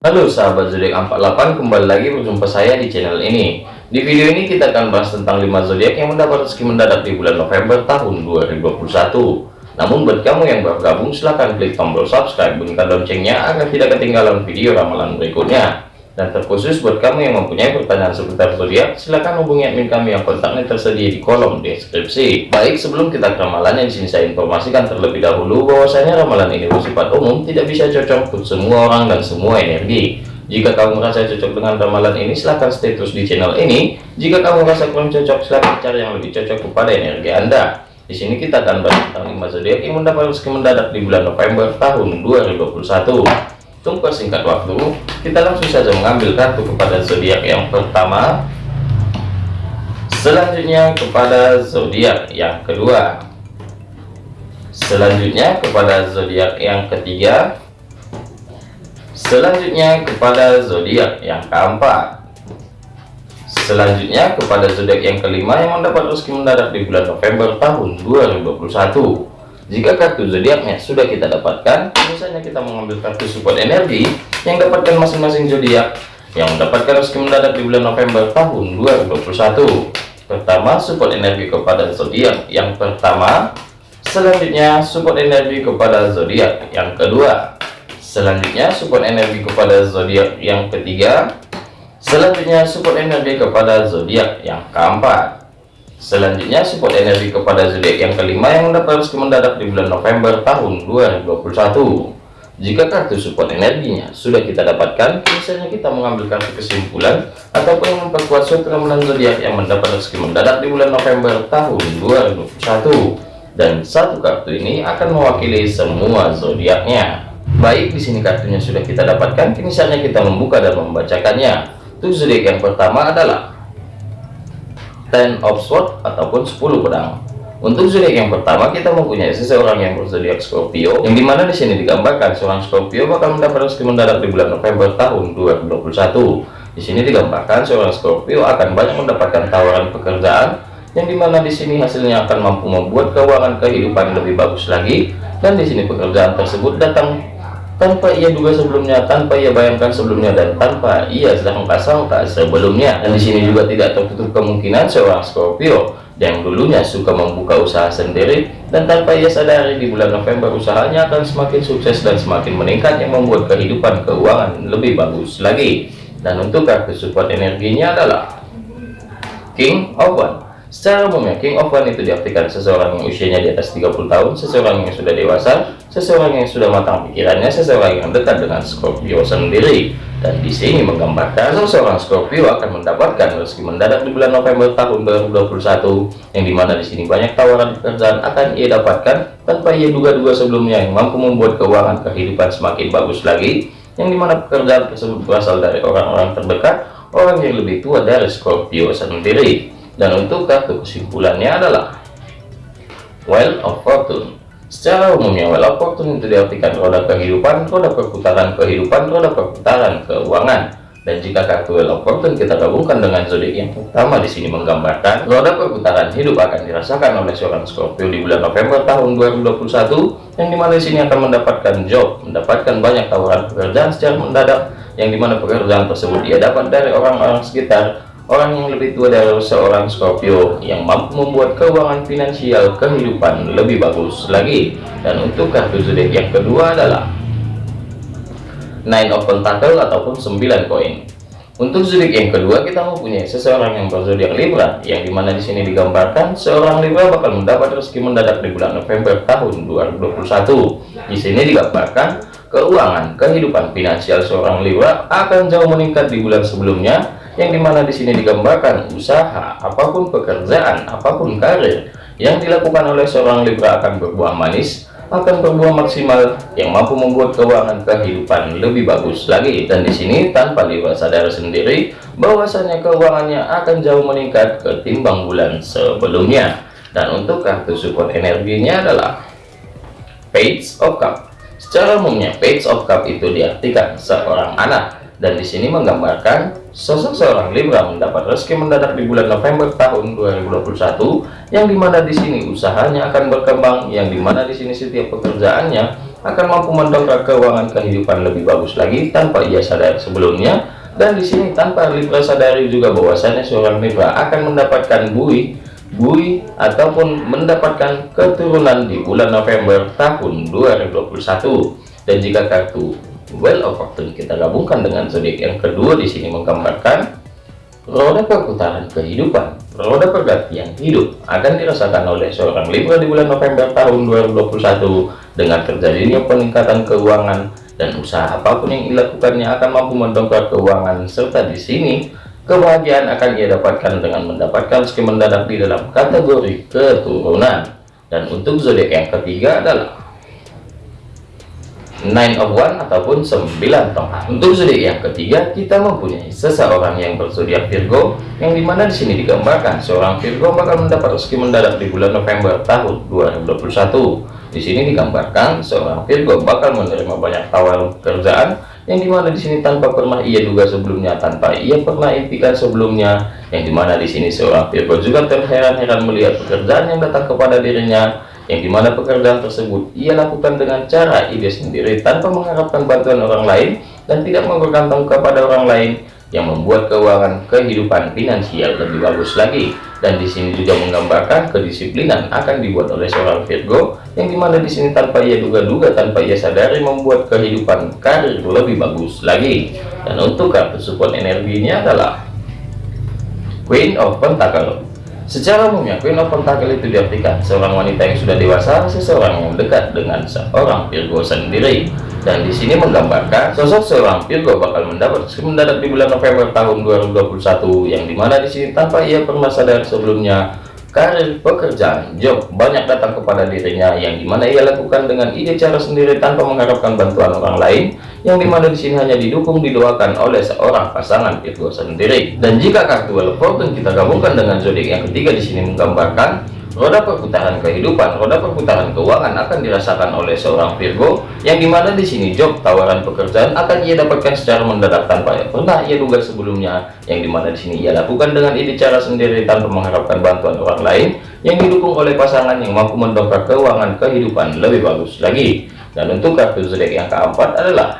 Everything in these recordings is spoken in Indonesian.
Halo sahabat zodiak 48 kembali lagi berjumpa saya di channel ini. Di video ini kita akan bahas tentang 5 zodiak yang mendapat rezeki mendadak di bulan November tahun 2021 namun buat kamu yang baru gabung silahkan klik tombol subscribe bunyikan loncengnya agar tidak ketinggalan video ramalan berikutnya dan terkhusus buat kamu yang mempunyai pertanyaan seputar zodiak, silahkan hubungi admin kami yang kontaknya tersedia di kolom deskripsi. Baik, sebelum kita ke ramalan yang sini saya informasikan terlebih dahulu bahwasanya ramalan ini bersifat umum, tidak bisa cocok untuk semua orang dan semua energi. Jika kamu merasa cocok dengan ramalan ini, silahkan stay terus di channel ini. Jika kamu merasa kurang cocok, silahkan cari yang lebih cocok kepada energi Anda. Di sini kita akan bahas tentang 5 zodiak yang mendapat rezeki mendadak di bulan November tahun 2021. Tunggu singkat waktu, kita langsung saja mengambil kartu kepada zodiak yang pertama. Selanjutnya kepada zodiak yang kedua. Selanjutnya kepada zodiak yang ketiga. Selanjutnya kepada zodiak yang keempat. Selanjutnya kepada zodiak yang kelima yang mendapat rezeki mendadak di bulan November tahun 2021. Jika kartu zodiaknya sudah kita dapatkan, misalnya kita mengambil kartu support energi yang dapatkan masing-masing zodiak yang mendapatkan rezeki mendadak di bulan November tahun 2021. Pertama, support energi kepada zodiak yang pertama. Selanjutnya, support energi kepada zodiak yang kedua. Selanjutnya, support energi kepada zodiak yang ketiga. Selanjutnya, support energi kepada zodiak yang keempat. Selanjutnya support energi kepada zodiak yang kelima yang mendapat rezeki mendadak di bulan November tahun 2021. Jika kartu support energinya sudah kita dapatkan, misalnya kita mengambil kartu kesimpulan ataupun memperkuat suatu ramalan zodiak yang mendapat rezeki mendadak di bulan November tahun 2021. Dan satu kartu ini akan mewakili semua zodiaknya. Baik, di sini kartunya sudah kita dapatkan, kini saatnya kita membuka dan membacakannya. Untuk zodiak yang pertama adalah Ten of Swords ataupun 10 pedang. Untuk zodiak yang pertama kita mempunyai seseorang yang berzodiak Scorpio, yang di mana di sini digambarkan seorang Scorpio bakal mendapat rezeki mendadak di bulan November tahun 2021. Di sini digambarkan seorang Scorpio akan banyak mendapatkan tawaran pekerjaan, yang di mana di sini hasilnya akan mampu membuat keuangan kehidupan lebih bagus lagi, dan di sini pekerjaan tersebut datang tanpa ia duga sebelumnya, tanpa ia bayangkan sebelumnya, dan tanpa ia sangka-sangka sebelumnya. Dan di sini juga tidak tertutup kemungkinan seorang Scorpio yang dulunya suka membuka usaha sendiri dan tanpa ia sadari di bulan November usahanya akan semakin sukses dan semakin meningkat yang membuat kehidupan keuangan lebih bagus lagi. Dan untuk kartu support energinya adalah King of One Secara umumnya, King of One itu diartikan seseorang yang usianya di atas 30 tahun, seseorang yang sudah dewasa, seseorang yang sudah matang pikirannya, seseorang yang dekat dengan Scorpio sendiri. Dan di sini menggambarkan seseorang Scorpio akan mendapatkan rezeki mendadak di bulan November tahun 2021, yang di mana di sini banyak tawaran pekerjaan akan ia dapatkan tanpa ia duga-duga sebelumnya yang mampu membuat keuangan kehidupan semakin bagus lagi, yang di mana pekerjaan tersebut berasal dari orang-orang terdekat, orang yang lebih tua dari Scorpio sendiri dan untuk kartu kesimpulannya adalah Well of Fortune. Secara umumnya Well of Fortune itu diartikan roda kehidupan roda perputaran kehidupan roda perputaran keuangan. Dan jika kartu Well of Fortune kita gabungkan dengan zodiak yang pertama di sini menggambarkan roda perputaran hidup akan dirasakan oleh seorang Scorpio di bulan November tahun 2021 yang di mana di sini akan mendapatkan job mendapatkan banyak tawaran pekerjaan secara mendadak yang di mana pekerjaan tersebut dia dapat dari orang-orang sekitar orang yang lebih tua dari seorang Scorpio yang mampu membuat keuangan finansial kehidupan lebih bagus lagi. Dan untuk kartu zodiak yang kedua adalah Nine of Pentacle ataupun 9 koin. Untuk zodiak yang kedua kita mempunyai seseorang yang berzodiak Libra yang di mana di sini digambarkan seorang Libra bakal mendapat rezeki mendadak di bulan November tahun 2021 di sini digambarkan keuangan kehidupan finansial seorang Libra akan jauh meningkat di bulan sebelumnya yang di mana di sini digambarkan usaha apa pun pekerjaan apa pun karir yang dilakukan oleh seorang Libra akan berbuah manis akan berbuah maksimal yang mampu membuat keuangan kehidupan lebih bagus lagi. Dan di sini tanpa Libra sadar sendiri bahwasanya keuangannya akan jauh meningkat ketimbang bulan sebelumnya. Dan untuk kartu support energinya adalah Page of Cup. Secara umumnya Page of Cup itu diartikan seorang anak dan di sini menggambarkan sosok seorang Libra mendapat rezeki mendadak di bulan November tahun 2021 yang di mana di sini usahanya akan berkembang yang di mana di sini setiap pekerjaannya akan mampu mendongkrak keuangan kehidupan lebih bagus lagi tanpa ia sadar sebelumnya. Dan di sini tanpa Libra sadari juga bahwasanya seorang Libra akan mendapatkan bui bui ataupun mendapatkan keturunan di bulan November tahun 2021 dan jika kartu Well of Fortune kita gabungkan dengan zodiak yang kedua di sini menggambarkan roda perputaran kehidupan roda pergantian hidup akan dirasakan oleh seorang Libra di bulan November tahun 2021 dengan terjadinya peningkatan keuangan dan usaha apa pun yang dilakukannya akan mampu mendongkrak keuangan serta di sini Kebahagiaan akan ia dapatkan dengan mendapatkan rezeki mendadak di dalam kategori keturunan. Dan untuk zodiak yang ketiga adalah Nine of One ataupun 9 tongkat. Untuk zodiak yang ketiga, kita mempunyai seseorang yang berzodiak Virgo, yang di mana di sini digambarkan seorang Virgo bakal mendapat rezeki mendadak di bulan November tahun 2021. Di sini digambarkan seorang Virgo bakal menerima banyak tawaran pekerjaan yang di mana di sini tanpa pernah ia duga sebelumnya tanpa ia pernah impikan sebelumnya yang di mana di sini seorang Virgo juga terheran-heran melihat pekerjaan yang datang kepada dirinya yang di mana pekerjaan tersebut ia lakukan dengan cara ide sendiri tanpa mengharapkan bantuan orang lain dan tidak bergantung kepada orang lain yang membuat keuangan kehidupan finansial lebih bagus lagi. Dan di sini juga menggambarkan kedisiplinan akan dibuat oleh seorang Virgo yang di mana di sini tanpa ia duga-duga tanpa ia sadari membuat kehidupan karir lebih bagus lagi. Dan untuk kartu support energinya adalah Queen of Pentacle secara umumnya Queen of Pentacle itu diartikan seorang wanita yang sudah dewasa seseorang yang dekat dengan seorang Virgo sendiri. Dan di sini menggambarkan sosok seorang Virgo bakal mendapat mendadak di bulan November tahun 2021 yang di mana di sini tanpa ia pernah sadar sebelumnya karir pekerjaan job banyak datang kepada dirinya yang di mana ia lakukan dengan ide cara sendiri tanpa mengharapkan bantuan orang lain. Yang di mana di sini hanya didukung didoakan oleh seorang pasangan Virgo sendiri. Dan jika kartu Wheel kita gabungkan dengan zodiak yang ketiga di sini menggambarkan roda perputaran kehidupan, roda perputaran keuangan akan dirasakan oleh seorang Virgo yang di mana di sini job tawaran pekerjaan akan ia dapatkan secara mendadak tanpa ya pernah ia duga sebelumnya yang di mana di sini ia lakukan dengan ide cara sendiri tanpa mengharapkan bantuan orang lain yang didukung oleh pasangan yang mampu mendongkrak keuangan kehidupan lebih bagus lagi. Dan untuk kartu zodiak yang keempat adalah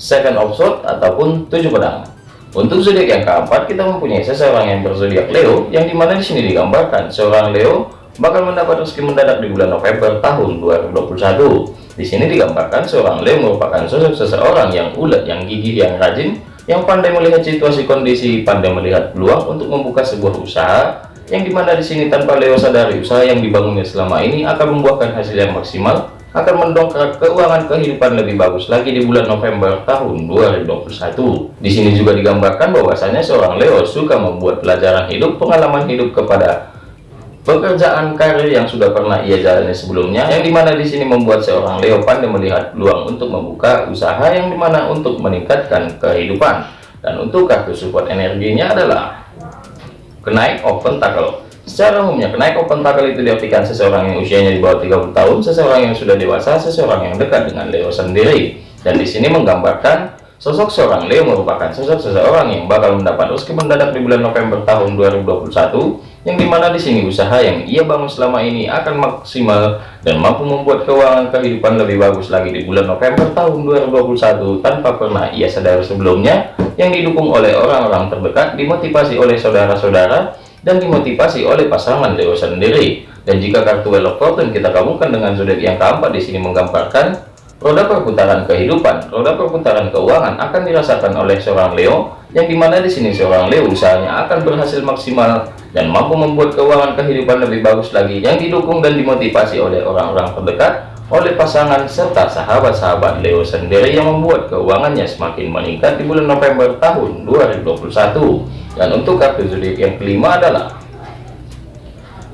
second of sword ataupun tujuh pedang untuk zodiak yang keempat, kita mempunyai seseorang yang berzodiak Leo, yang di mana di sini digambarkan seorang Leo bakal mendapat rezeki mendadak di bulan November tahun 2021. Di sini digambarkan seorang Leo merupakan sosok seseorang yang ulet, yang gigih, yang rajin, yang pandai melihat situasi kondisi, pandai melihat peluang untuk membuka sebuah usaha, yang di mana di sini tanpa Leo sadari usaha yang dibangunnya selama ini akan membuahkan hasil yang maksimal akan mendongkrak keuangan kehidupan lebih bagus lagi di bulan November tahun 2021. Di sini juga digambarkan bahwasanya seorang Leo suka membuat pelajaran hidup, pengalaman hidup kepada pekerjaan karir yang sudah pernah ia jalani sebelumnya, yang di mana di sini membuat seorang Leo pandai melihat peluang untuk membuka usaha yang di mana untuk meningkatkan kehidupan. Dan untuk kartu support energinya adalah kenaik open tackle Secara umumnya, kenaik open tackle itu diartikan seseorang yang usianya di bawah 30 tahun, seseorang yang sudah dewasa, seseorang yang dekat dengan Leo sendiri. Dan di sini menggambarkan sosok seorang Leo merupakan sosok seseorang yang bakal mendapat rezeki mendadak di bulan November tahun 2021, yang di mana di sini usaha yang ia bangun selama ini akan maksimal dan mampu membuat keuangan kehidupan lebih bagus lagi di bulan November tahun 2021 tanpa pernah ia sadar sebelumnya, yang didukung oleh orang-orang terdekat, dimotivasi oleh saudara-saudara, dan dimotivasi oleh pasangan Leo sendiri. Dan jika kartu Wheel of Fortune kita gabungkan dengan zodiak yang keempat di sini menggambarkan roda perputaran kehidupan, roda perputaran keuangan akan dirasakan oleh seorang Leo yang di mana di sini seorang Leo usahanya akan berhasil maksimal dan mampu membuat keuangan kehidupan lebih bagus lagi yang didukung dan dimotivasi oleh orang-orang terdekat oleh pasangan serta sahabat-sahabat Leo sendiri yang membuat keuangannya semakin meningkat di bulan November tahun 2021 dan untuk kartu zodiak yang kelima adalah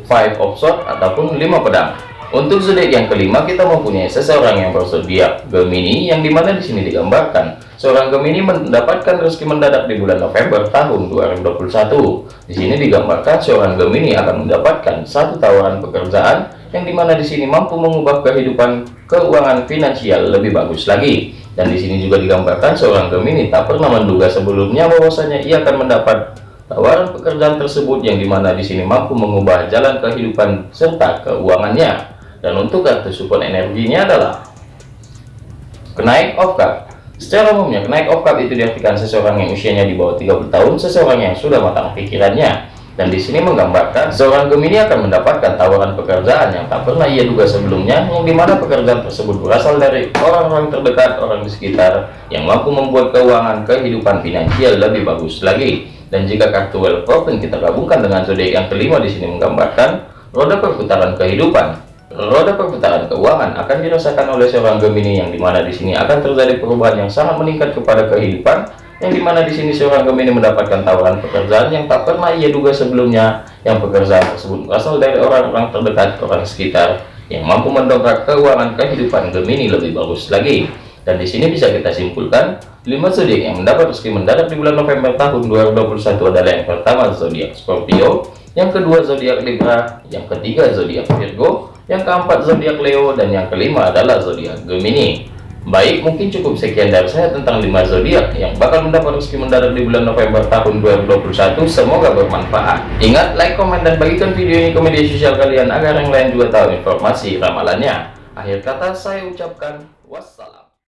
five of swords ataupun lima pedang. Untuk zodiak yang kelima kita mempunyai seseorang yang berzodiak Gemini yang di mana di sini digambarkan. Seorang Gemini mendapatkan rezeki mendadak di bulan November tahun 2021 di sini digambarkan seorang Gemini akan mendapatkan satu tawaran pekerjaan yang di mana di sini mampu mengubah kehidupan keuangan finansial lebih bagus lagi dan di sini juga digambarkan seorang Gemini tak pernah menduga sebelumnya bahwasanya ia akan mendapat tawaran pekerjaan tersebut yang di mana di sini mampu mengubah jalan kehidupan serta keuangannya. dan untuk kartu support energinya adalah kenaik of cup secara umumnya kenaik of cup itu diartikan seseorang yang usianya di bawah 30 tahun seseorang yang sudah matang pikirannya dan di sini menggambarkan seorang Gemini akan mendapatkan tawaran pekerjaan yang tak pernah ia duga sebelumnya yang di mana pekerjaan tersebut berasal dari orang-orang terdekat orang di sekitar yang mampu membuat keuangan kehidupan finansial lebih bagus lagi. Dan jika kartu wealth open kita gabungkan dengan zodiak yang kelima di sini menggambarkan roda perputaran kehidupan roda perputaran keuangan akan dirasakan oleh seorang Gemini yang di mana di sini akan terjadi perubahan yang sangat meningkat kepada kehidupan yang di mana di sini seorang Gemini mendapatkan tawaran pekerjaan yang tak pernah ia duga sebelumnya yang pekerjaan tersebut berasal dari orang-orang terdekat orang sekitar yang mampu mendongkrak keuangan kehidupan Gemini lebih bagus lagi. Dan di sini bisa kita simpulkan 5 zodiak yang mendapat rezeki mendadak di bulan November tahun 2021 adalah yang pertama zodiak Scorpio yang kedua zodiak Libra yang ketiga zodiak Virgo yang keempat zodiak Leo dan yang kelima adalah zodiak Gemini baik mungkin cukup sekian dari saya tentang 5 zodiak yang bakal mendapat rezeki mendadak di bulan November tahun 2021 semoga bermanfaat. Ingat like komen dan bagikan video ini ke media sosial kalian agar yang lain juga tahu informasi ramalannya. Akhir kata saya ucapkan wassalam